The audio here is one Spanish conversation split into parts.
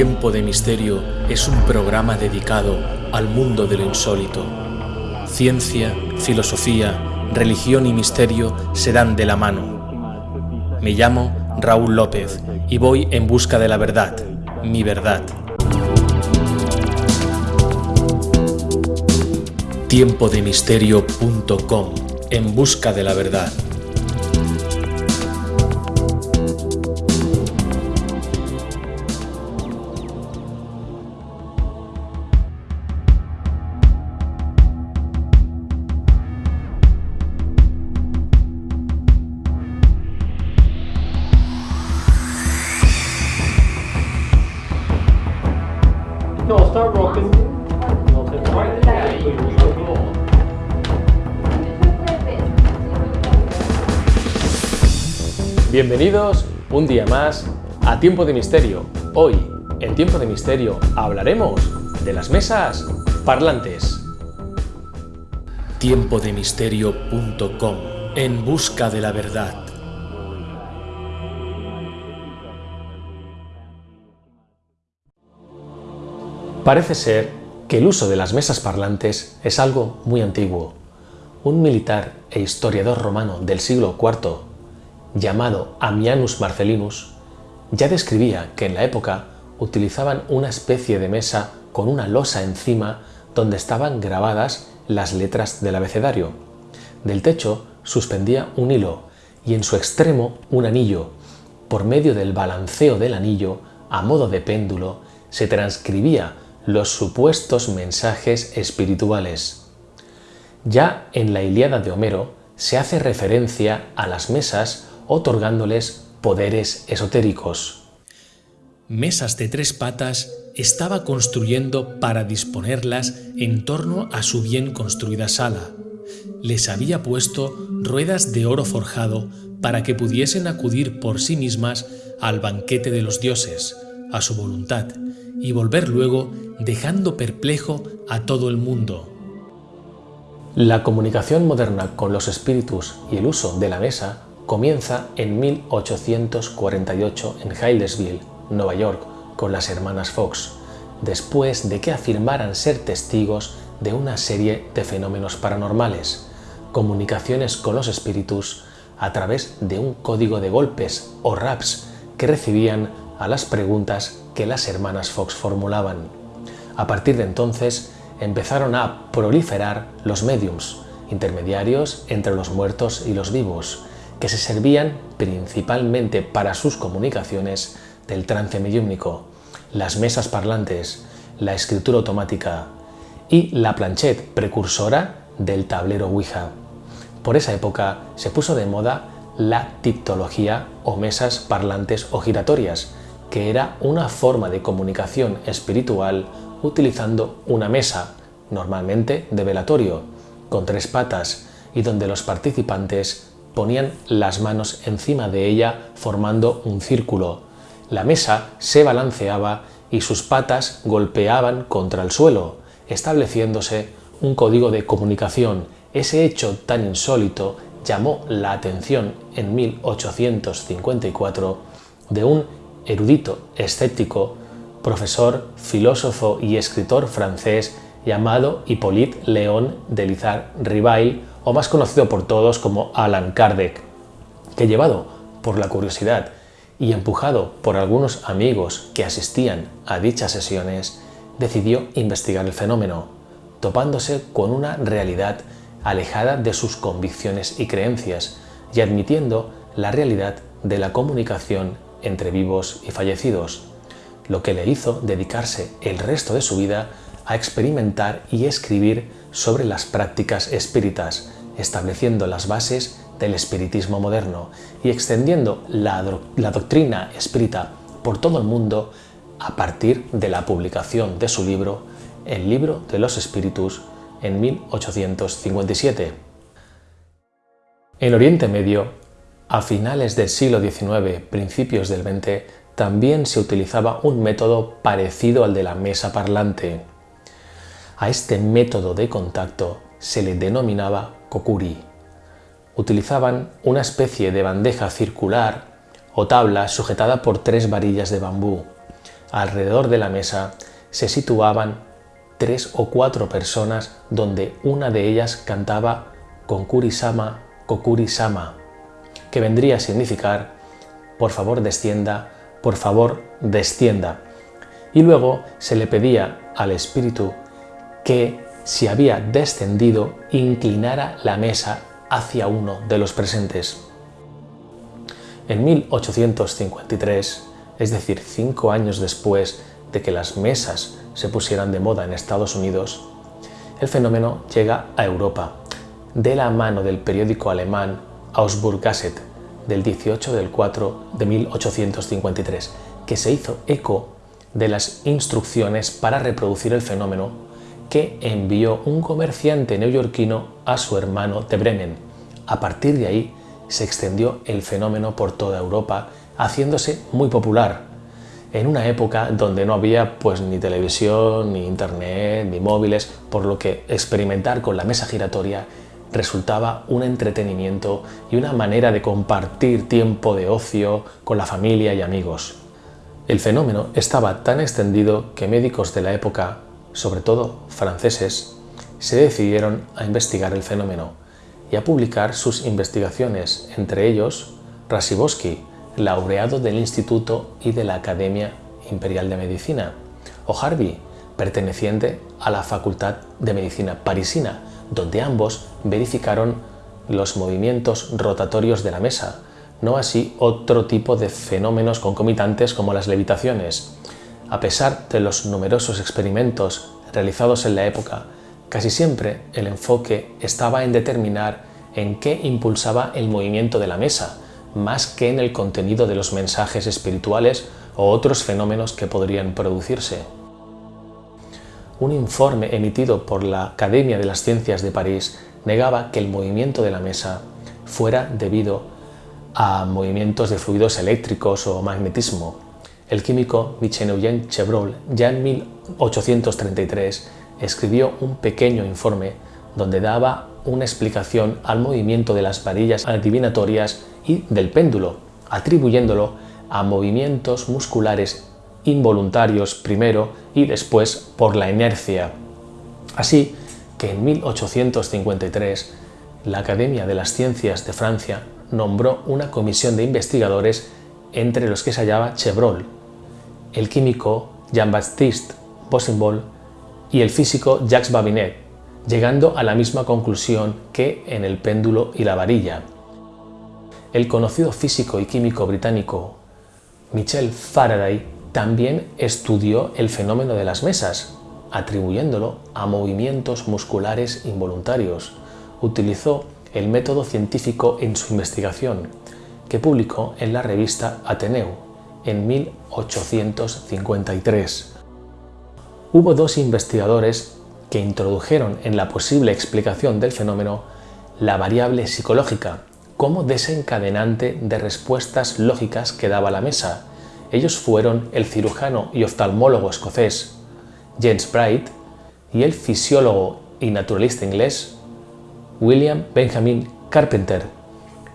Tiempo de Misterio es un programa dedicado al mundo de lo insólito. Ciencia, filosofía, religión y misterio se dan de la mano. Me llamo Raúl López y voy en busca de la verdad, mi verdad. Tiempodemisterio.com En busca de la verdad. Bienvenidos un día más a Tiempo de Misterio. Hoy, en Tiempo de Misterio, hablaremos de las mesas parlantes. Tiempodemisterio.com En busca de la verdad. Parece ser que el uso de las mesas parlantes es algo muy antiguo. Un militar e historiador romano del siglo IV, llamado Ammianus Marcellinus, ya describía que en la época utilizaban una especie de mesa con una losa encima donde estaban grabadas las letras del abecedario. Del techo suspendía un hilo y en su extremo un anillo. Por medio del balanceo del anillo, a modo de péndulo, se transcribía los supuestos mensajes espirituales. Ya en la Ilíada de Homero se hace referencia a las mesas otorgándoles poderes esotéricos. Mesas de tres patas estaba construyendo para disponerlas en torno a su bien construida sala. Les había puesto ruedas de oro forjado para que pudiesen acudir por sí mismas al banquete de los dioses, a su voluntad, y volver luego dejando perplejo a todo el mundo. La comunicación moderna con los espíritus y el uso de la mesa comienza en 1848 en Hildesville, Nueva York, con las hermanas Fox, después de que afirmaran ser testigos de una serie de fenómenos paranormales, comunicaciones con los espíritus a través de un código de golpes o raps que recibían a las preguntas que las hermanas Fox formulaban. A partir de entonces empezaron a proliferar los mediums, intermediarios entre los muertos y los vivos, que se servían principalmente para sus comunicaciones del trance mediúmnico, las mesas parlantes, la escritura automática y la planchette precursora del tablero Ouija. Por esa época se puso de moda la tiptología o mesas parlantes o giratorias, que era una forma de comunicación espiritual utilizando una mesa, normalmente de velatorio, con tres patas y donde los participantes ponían las manos encima de ella formando un círculo. La mesa se balanceaba y sus patas golpeaban contra el suelo, estableciéndose un código de comunicación. Ese hecho tan insólito llamó la atención en 1854 de un erudito escéptico, profesor, filósofo y escritor francés llamado Hippolyte Léon de Lizard Rivail, o más conocido por todos como Alan Kardec, que llevado por la curiosidad y empujado por algunos amigos que asistían a dichas sesiones, decidió investigar el fenómeno, topándose con una realidad alejada de sus convicciones y creencias y admitiendo la realidad de la comunicación entre vivos y fallecidos, lo que le hizo dedicarse el resto de su vida a experimentar y escribir sobre las prácticas espíritas, estableciendo las bases del espiritismo moderno y extendiendo la, la, doctrina espírita por todo el mundo a partir de la publicación de su libro El libro de los espíritus en 1857. En Oriente Medio, a finales del siglo XIX, principios del XX, también se utilizaba un método parecido al de la mesa parlante. A este método de contacto se le denominaba kokuri. Utilizaban una especie de bandeja circular o tabla sujetada por tres varillas de bambú. alrededor de la mesa se situaban tres o cuatro personas donde una de ellas cantaba Konkuri-sama, Kokuri-sama, que vendría a significar por favor descienda, por favor descienda. Y luego se le pedía al espíritu que si había descendido inclinara la mesa hacia uno de los presentes. En 1853, es decir, cinco años después de que las mesas se pusieran de moda en Estados Unidos, el fenómeno llega a Europa, de la mano del periódico alemán Augsburg Gazette del 18 del 4 de 1853, que se hizo eco de las instrucciones para reproducir el fenómeno que envió un comerciante neoyorquino a su hermano de Bremen. A partir de ahí se extendió el fenómeno por toda Europa, haciéndose muy popular, en una época donde no había pues ni televisión, ni internet, ni móviles, por lo que experimentar con la mesa giratoria resultaba un entretenimiento y una manera de compartir tiempo de ocio con la familia y amigos. El fenómeno estaba tan extendido que médicos de la época, sobre todo franceses, se decidieron a investigar el fenómeno y a publicar sus investigaciones, entre ellos Rasiboski, laureado del Instituto y de la Academia Imperial de Medicina, o Harvey, perteneciente a la Facultad de Medicina parisina, donde ambos verificaron los movimientos rotatorios de la mesa, no así otro tipo de fenómenos concomitantes como las levitaciones. A pesar de los numerosos experimentos realizados en la época, casi siempre el enfoque estaba en determinar en qué impulsaba el movimiento de la mesa, más que en el contenido de los mensajes espirituales o otros fenómenos que podrían producirse un informe emitido por la Academia de las Ciencias de París negaba que el movimiento de la mesa fuera debido a movimientos de fluidos eléctricos o magnetismo. El químico Michel-Eugène Chevreul ya en 1833 escribió un pequeño informe donde daba una explicación al movimiento de las varillas adivinatorias y del péndulo, atribuyéndolo a movimientos musculares involuntarios primero y después por la inercia. Así que en 1853 la Academia de las Ciencias de Francia nombró una comisión de investigadores entre los que se hallaba Chevreul, el químico Jean-Baptiste Bossimbol y el físico Jacques Babinet, llegando a la misma conclusión que en el péndulo y la varilla. El conocido físico y químico británico Michel Faraday también estudió el fenómeno de las mesas, atribuyéndolo a movimientos musculares involuntarios. Utilizó el método científico en su investigación, que publicó en la revista Ateneu en 1853. Hubo dos investigadores que introdujeron en la posible explicación del fenómeno la variable psicológica como desencadenante de respuestas lógicas que daba la mesa, ellos fueron el cirujano y oftalmólogo escocés James Bright y el fisiólogo y naturalista inglés William Benjamin Carpenter.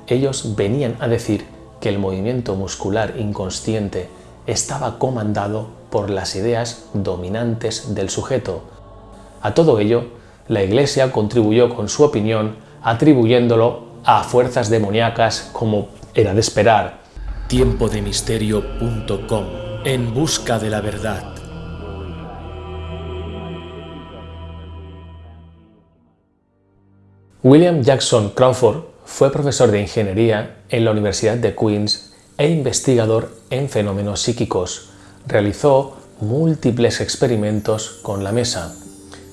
Ellos venían a decir que el movimiento muscular inconsciente estaba comandado por las ideas dominantes del sujeto. A todo ello, la Iglesia contribuyó con su opinión atribuyéndolo a fuerzas demoníacas como era de esperar, tiempodemisterio.com En busca de la verdad. William Jackson Crawford fue profesor de ingeniería en la Universidad de Queens e investigador en fenómenos psíquicos. Realizó múltiples experimentos con la mesa.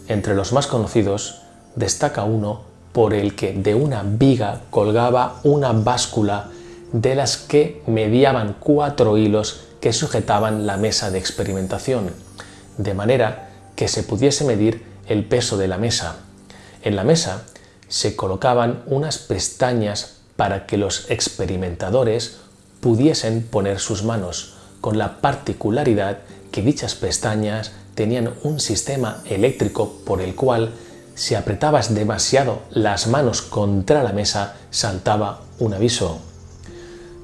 Entre los más conocidos destaca uno por el que de una viga colgaba una báscula de las que mediaban cuatro hilos que sujetaban la mesa de experimentación, de manera que se pudiese medir el peso de la mesa. En la mesa se colocaban unas pestañas para que los experimentadores pudiesen poner sus manos, con la particularidad que dichas pestañas tenían un sistema eléctrico por el cual si apretabas demasiado las manos contra la mesa saltaba un aviso.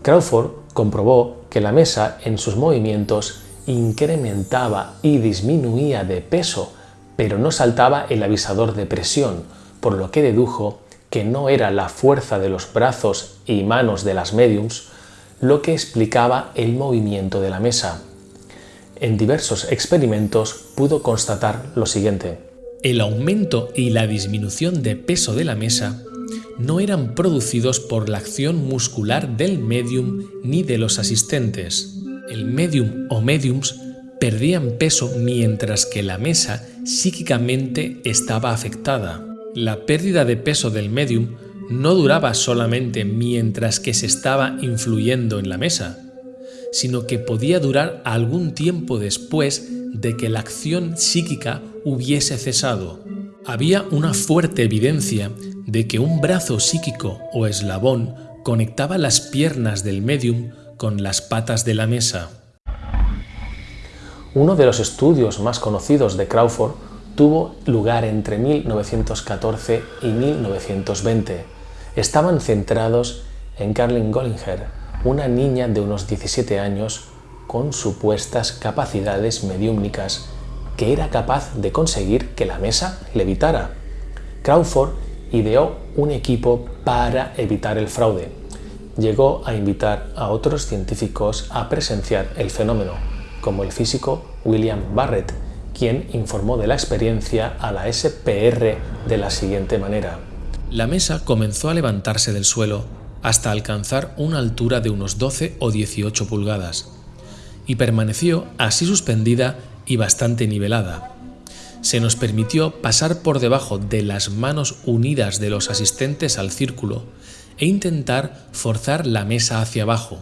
Crawford comprobó que la mesa en sus movimientos incrementaba y disminuía de peso, pero no saltaba el avisador de presión, por lo que dedujo que no era la fuerza de los brazos y manos de las mediums lo que explicaba el movimiento de la mesa. En diversos experimentos pudo constatar lo siguiente. El aumento y la disminución de peso de la mesa no eran producidos por la acción muscular del medium ni de los asistentes. El medium o mediums perdían peso mientras que la mesa psíquicamente estaba afectada. La pérdida de peso del medium no duraba solamente mientras que se estaba influyendo en la mesa, sino que podía durar algún tiempo después de que la acción psíquica hubiese cesado. Había una fuerte evidencia de que un brazo psíquico o eslabón conectaba las piernas del medium con las patas de la mesa. Uno de los estudios más conocidos de Crawford tuvo lugar entre 1914 y 1920. Estaban centrados en Carlin Gollinger, una niña de unos 17 años con supuestas capacidades mediúmnicas que era capaz de conseguir que la mesa levitara. Crawford ideó un equipo para evitar el fraude. Llegó a invitar a otros científicos a presenciar el fenómeno, como el físico William Barrett, quien informó de la experiencia a la SPR de la siguiente manera. La mesa comenzó a levantarse del suelo hasta alcanzar una altura de unos 12 o 18 pulgadas y permaneció así suspendida y bastante nivelada. Se nos permitió pasar por debajo de las manos unidas de los asistentes al círculo e intentar forzar la mesa hacia abajo.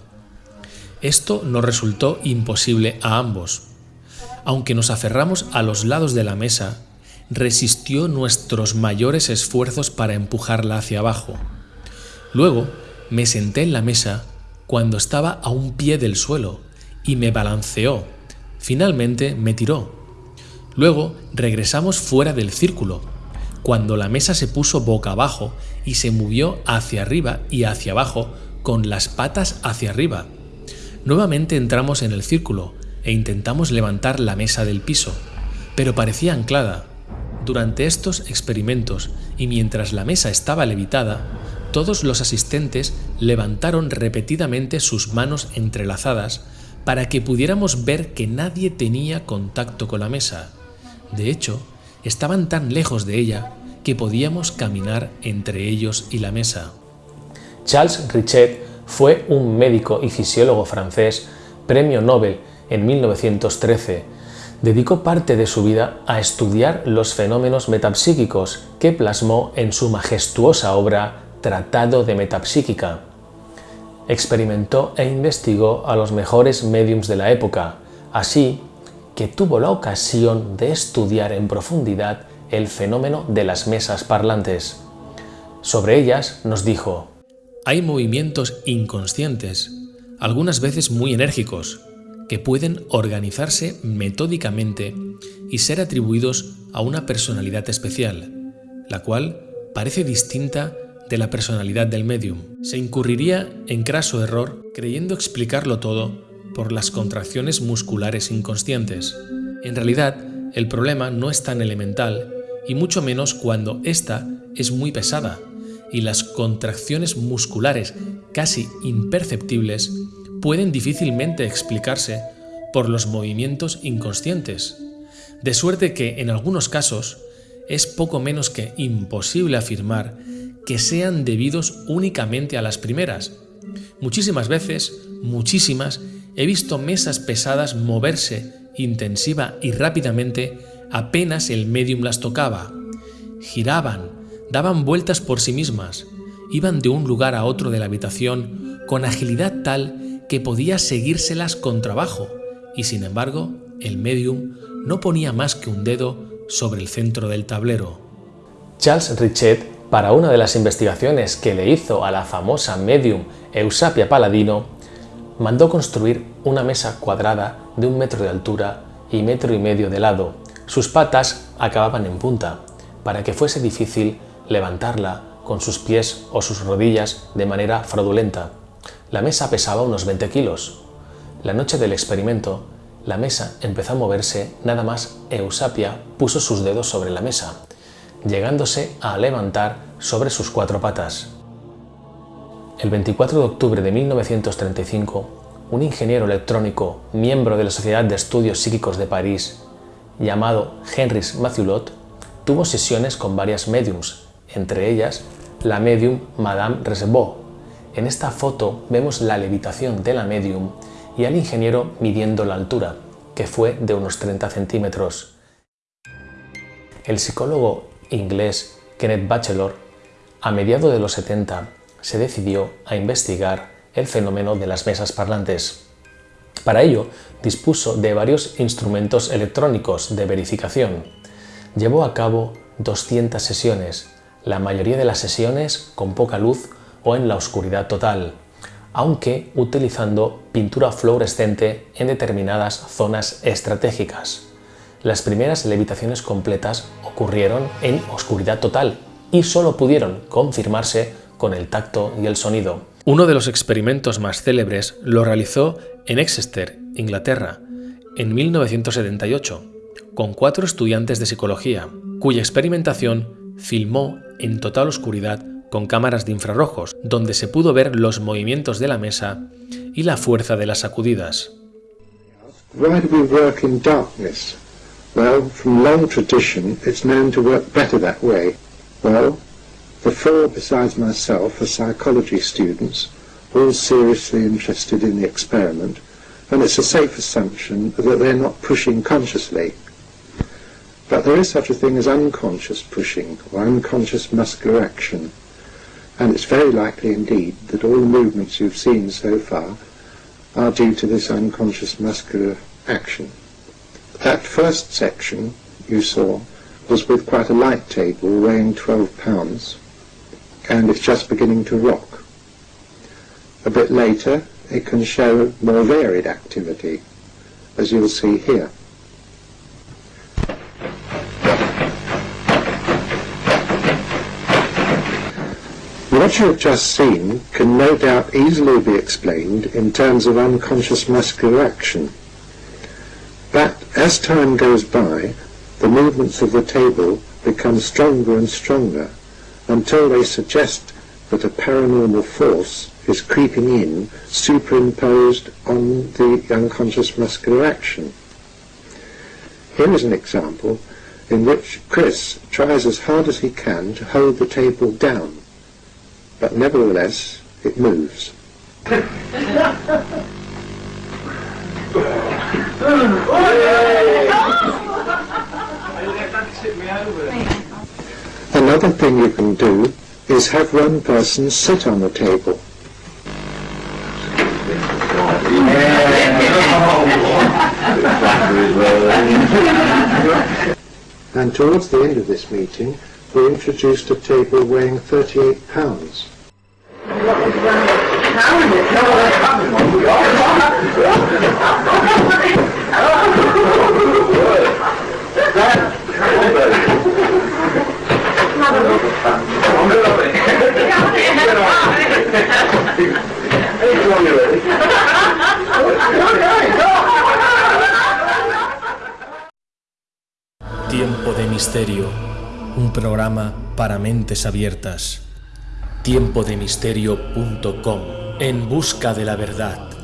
Esto nos resultó imposible a ambos, aunque nos aferramos a los lados de la mesa, resistió nuestros mayores esfuerzos para empujarla hacia abajo. Luego me senté en la mesa cuando estaba a un pie del suelo y me balanceó. Finalmente me tiró. Luego regresamos fuera del círculo, cuando la mesa se puso boca abajo y se movió hacia arriba y hacia abajo con las patas hacia arriba. Nuevamente entramos en el círculo e intentamos levantar la mesa del piso, pero parecía anclada. Durante estos experimentos y mientras la mesa estaba levitada, todos los asistentes levantaron repetidamente sus manos entrelazadas para que pudiéramos ver que nadie tenía contacto con la mesa. De hecho, estaban tan lejos de ella que podíamos caminar entre ellos y la mesa. Charles Richet fue un médico y fisiólogo francés, premio Nobel en 1913, dedicó parte de su vida a estudiar los fenómenos metapsíquicos que plasmó en su majestuosa obra Tratado de Metapsíquica. Experimentó e investigó a los mejores mediums de la época, así que tuvo la ocasión de estudiar en profundidad el fenómeno de las mesas parlantes. Sobre ellas nos dijo, Hay movimientos inconscientes, algunas veces muy enérgicos, que pueden organizarse metódicamente y ser atribuidos a una personalidad especial, la cual parece distinta de la personalidad del medium. Se incurriría en craso error creyendo explicarlo todo por las contracciones musculares inconscientes. En realidad, el problema no es tan elemental, y mucho menos cuando ésta es muy pesada, y las contracciones musculares casi imperceptibles pueden difícilmente explicarse por los movimientos inconscientes, de suerte que en algunos casos es poco menos que imposible afirmar que sean debidos únicamente a las primeras. Muchísimas veces, muchísimas, he visto mesas pesadas moverse intensiva y rápidamente apenas el medium las tocaba. Giraban, daban vueltas por sí mismas, iban de un lugar a otro de la habitación con agilidad tal que podía seguírselas con trabajo, y sin embargo, el medium no ponía más que un dedo sobre el centro del tablero. Charles Richet, para una de las investigaciones que le hizo a la famosa medium Eusapia Paladino, mandó construir una mesa cuadrada de un metro de altura y metro y medio de lado. Sus patas acababan en punta, para que fuese difícil levantarla con sus pies o sus rodillas de manera fraudulenta. La mesa pesaba unos 20 kilos. La noche del experimento, La mesa empezó a moverse nada más Eusapia puso sus dedos sobre la mesa, llegándose a levantar sobre sus cuatro patas. El 24 de octubre de 1935, un ingeniero electrónico, miembro de la Sociedad de Estudios Psíquicos de París, llamado Henris Mathiulot, tuvo sesiones con varias mediums, entre ellas la medium Madame Reservoir. En esta foto vemos la levitación de la medium y al ingeniero midiendo la altura, que fue de unos 30 centímetros. El psicólogo inglés Kenneth Batchelor, a mediados de los 70, se decidió a investigar el fenómeno de las mesas parlantes. Para ello, dispuso de varios instrumentos electrónicos de verificación. Llevó a cabo 200 sesiones, la mayoría de las sesiones con poca luz o en la oscuridad total, aunque utilizando pintura fluorescente en determinadas zonas estratégicas. Las primeras levitaciones completas ocurrieron en oscuridad total y solo pudieron confirmarse con el tacto y el sonido. Uno de los experimentos más célebres lo realizó en Exeter, Inglaterra, en 1978, con cuatro estudiantes de psicología, cuya experimentación filmó en total oscuridad con cámaras de infrarrojos, donde se pudo ver los movimientos de la mesa y la fuerza de las sacudidas. The four, besides myself, are psychology students, all seriously interested in the experiment, and it's a safe assumption that they're not pushing consciously. But there is such a thing as unconscious pushing, or unconscious muscular action, and it's very likely indeed that all the movements you've seen so far are due to this unconscious muscular action. That first section you saw was with quite a light table weighing 12 pounds, and it's just beginning to rock. A bit later, it can show more varied activity, as you'll see here. What you have just seen can no doubt easily be explained in terms of unconscious muscular action. But as time goes by, the movements of the table become stronger and stronger until they suggest that a paranormal force is creeping in superimposed on the unconscious muscular action. Here is an example in which Chris tries as hard as he can to hold the table down, but nevertheless it moves. Another thing you can do is have one person sit on the table. and towards the end of this meeting, we introduced a table weighing 38 pounds. Para mentes abiertas. Tiempodemisterio.com, en busca de la verdad.